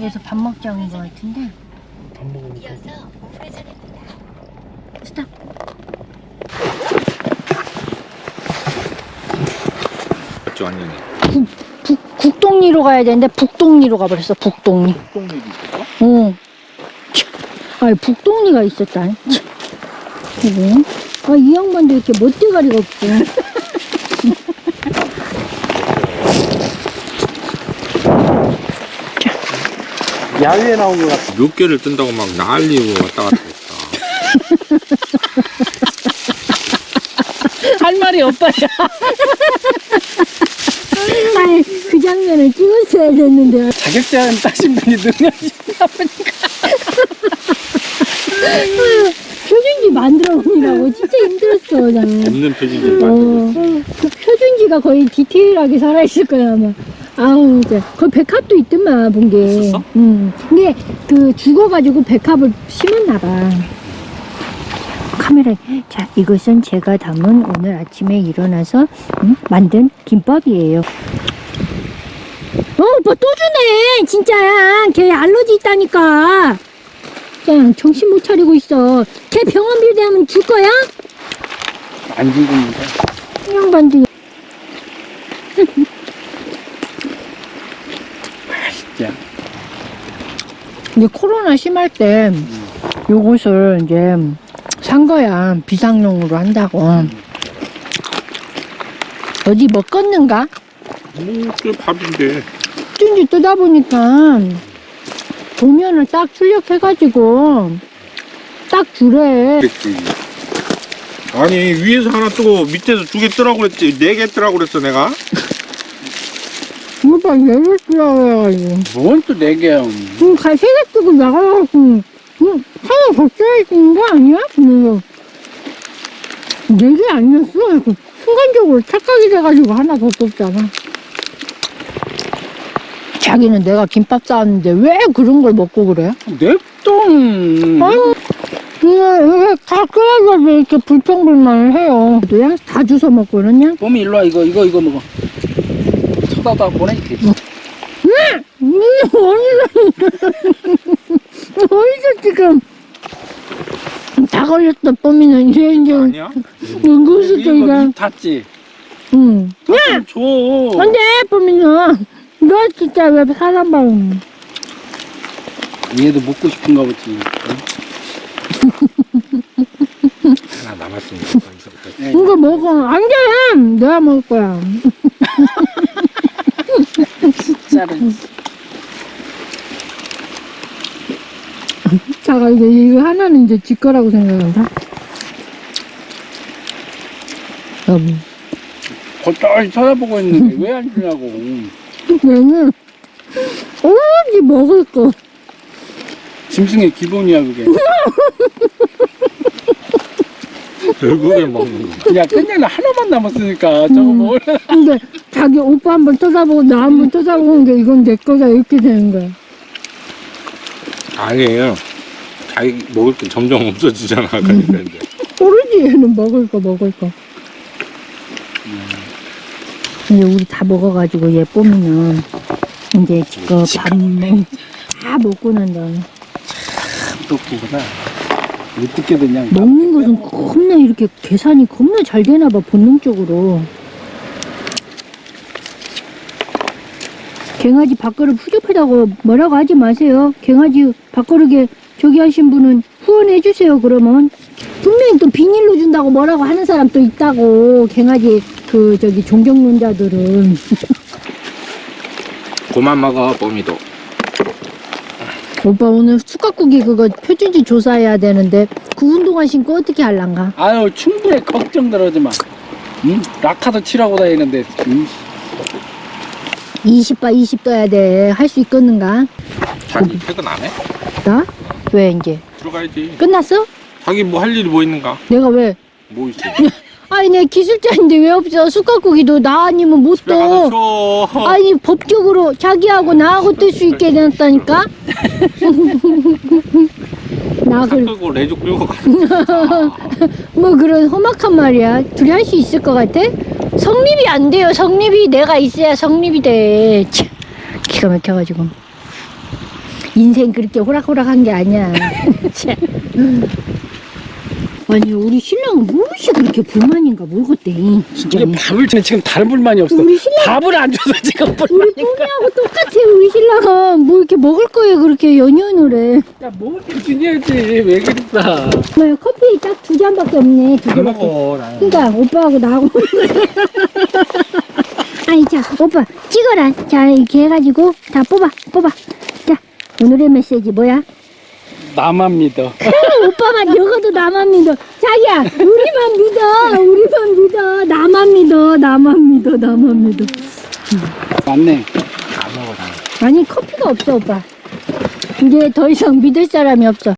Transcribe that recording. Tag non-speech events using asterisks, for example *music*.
여기서 밥 먹자는 것 같은데 밥 이어서 우회전입니다. 스탑 맞죠 완전히 북, 국동리로 가야 되는데 북동리로 가버렸어 북동리 똥내기 있었어? 어. 참, 아니 북동리가 있었다 참. 이거 아이 양반도 이렇게 멋대가리가 없고 야외에 나온 것 같아. 몇 개를 뜬다고 막 난리고 왔다 갔다 했다. *laughs* 할 말이 없다야. 아니 그 장면을 찍었어야 됐는데. 자격증 따신 분이 능력이 있나 보니까. *laughs* 표준지 만들어 보느라고. 진짜 힘들었어 나는. 없는 표지를 만들고 있어 어, 그 표준지가 거의 디테일하게 살아있을 거야 아마 아우 이제 거기 백합도 있더만 본 게 있었어? 응. 근데 그 죽어가지고 백합을 심었나 봐 카메라에 자 이것은 제가 담은 오늘 아침에 일어나서 응? 만든 김밥이에요 어 오빠 또 주네 진짜야 걔 알러지 있다니까 그냥 정신 못 차리고 있어 걔 병원비 되면 줄 거야? 안 죽습니다. 이 양반도 진짜. 이제 코로나 심할 때 요것을 이제 산 거야. 비상용으로 한다고. 어디 먹었는가? 뭐그 밥인데. 쩐지 뜨다 보니까 도면을 딱 출력해가지고 딱 주래 그랬지 아니 위에서 하나 뜨고 밑에서 두 개 뜨라고 그랬지. 네 개 뜨라고 그랬어 내가 오빠 내일 쓰라고 뭔또 네 개야. 그럼 세개 뜨고 나가갖고 응, 하나 더 써야 되는 거 아니야? 그러면서 네개 아니었어? 그 순간적으로 착각이 돼가지고 하나 더 썼잖아 자기는 내가 김밥 싸왔는데 왜 그런 걸 먹고 그래? 냅동. 아유 끓여가지고 이렇게 불평불만을 해요 그냥 다 주워 먹고 그러냐? 봄이 일로 와 이거 이거 이거 먹어. 쳐다다 보내. 음, 어디서 *laughs* 어디서 지금 다 걸렸다 뽀미는 이제 이제 아니야? 이거 저기가 입 탔지. 응 야! 줘. 안돼 뽀미는 너 진짜 왜 사람 봐요 얘도 먹고 싶은가 보지. *laughs* 하나 남았으니까 네. 이거 먹어 안 돼 내가 먹을 거야 *laughs* 진짜로. *laughs* 자가 이제 이거 하나는 이제 지 거라고 생각한다 여보 겉절히 쳐다보고 있는데 왜 안 주냐고. *laughs* 얘는 오로지 먹을 거 짐승의 기본이야 그게. 결국에 먹는 거 야 끝내는 하나만 남았으니까 저거 음. 뭘. 근데 자기 오빠 한 번 쳐다보고 나 한 번 쳐다보는 게 이건 내 거다 이렇게 되는 거야. 아니에요. 자기 먹을 게 점점 없어지잖아 그러니까 이제. 모르지 얘는 먹을 거 먹을 거 이제 우리 다 먹어가지고 얘 뽀미는 이제 그밥다 먹고 난 다음에. 똑똑하다. 어떻게 되냐. 먹는 것은 겁나 이렇게 계산이 겁나 잘 되나 봐 본능적으로 갱아지 밥그릇 후접하다고 뭐라고 하지 마세요 갱아지 밥그릇에 저기 하신 분은 후원해 주세요 그러면 분명히 또 비닐로 준다고 뭐라고 하는 사람 또 있다고 갱아지 그 저기 존경론자들은 그만 먹어 뽀미도 오빠 오늘 쑥갓국이 그거 표준지 조사해야 되는데 그 운동화 신고 어떻게 할란가 아유 충분히 걱정 들어지 마. 응? 라카도 치라고 다니는데. 응? 20바 20 떠야 돼 할 수 있겠는가 자기 퇴근 안 해? 나? 왜 이제 들어가야지 끝났어? 자기 뭐 할 일이 뭐 있는가? 내가 왜 뭐 있어? *laughs* 아니 내 기술자인데 왜 없어 쑥갓국이도 나 아니면 못떠 쉬어 아니 법적으로 자기하고 나하고 뜰 수 있게 해놨다니까 *laughs* 나차 그, 끌고 레조 끌고 가 뭐 그런 험악한 말이야 둘이 할 수 있을 것 같아? 성립이 안 돼요. 성립이 내가 있어야 성립이 돼. 참, 기가 막혀가지고. 인생 그렇게 호락호락한 게 아니야. *laughs* 참. 아니 우리 신랑은 무엇이 그렇게 불만인가 모르겠대 진짜 이게 밥을 주는 지금 다른 불만이 없어. 우리 신랑 밥을 안 줘서 지금 우리 불만이. 뽀미하고 똑같아 우리 신랑은 뭐 이렇게 먹을 거에 그렇게 연연을 해야 먹을 때 주냐지 왜 그랬다. 뭐야 커피 딱 두 잔밖에 없네 두안 개밖에 먹어. 나. 그러니까 오빠하고 나하고 *laughs* 아니 자 오빠 찍어라 자 이렇게 해가지고 다 뽑아 뽑아 자 오늘의 메시지 뭐야 나만 믿어. 오빠만 적어도 나만 믿어. 자기야 우리만 믿어. 우리만 믿어. 나만 믿어. 나만 믿어. 나만 믿어. 맞네. 안 먹어 나. 아니 커피가 없어 오빠. 이제 더 이상 믿을 사람이 없어